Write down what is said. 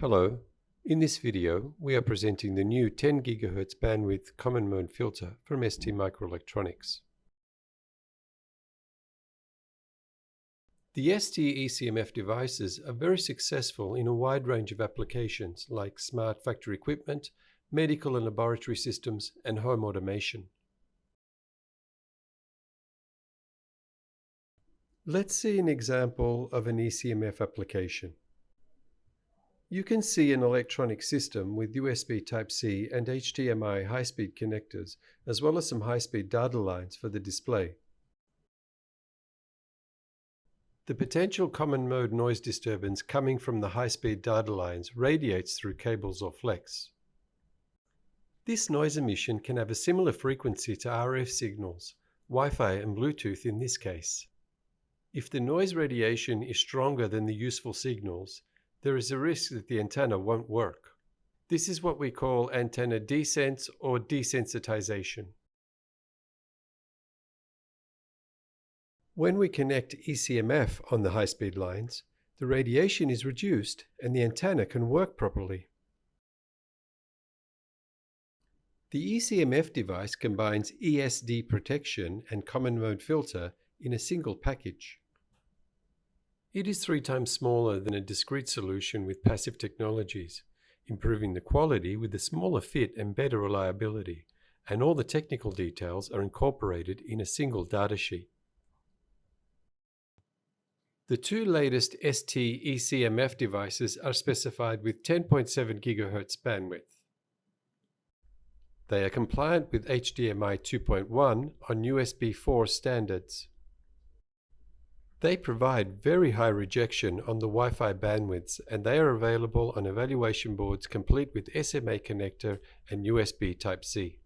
Hello. In this video, we are presenting the new 10 GHz bandwidth common mode filter from STMicroelectronics. The ST-ECMF devices are very successful in a wide range of applications like smart factory equipment, medical and laboratory systems, and home automation. Let's see an example of an ECMF application. You can see an electronic system with USB Type-C and HDMI high-speed connectors, as well as some high-speed data lines for the display. The potential common mode noise disturbance coming from the high-speed data lines radiates through cables or flex. This noise emission can have a similar frequency to RF signals, Wi-Fi and Bluetooth in this case. If the noise radiation is stronger than the useful signals, there is a risk that the antenna won't work. This is what we call antenna desense or desensitization. When we connect ECMF on the high-speed lines, the radiation is reduced and the antenna can work properly. The ECMF device combines ESD protection and common mode filter in a single package. It is three times smaller than a discrete solution with passive technologies, improving the quality with a smaller fit and better reliability, and all the technical details are incorporated in a single datasheet. The two latest ST ECMF devices are specified with 10.7 GHz bandwidth. They are compliant with HDMI 2.1 on USB 4 standards. They provide very high rejection on the Wi-Fi bandwidths and they are available on evaluation boards complete with SMA connector and USB Type-C.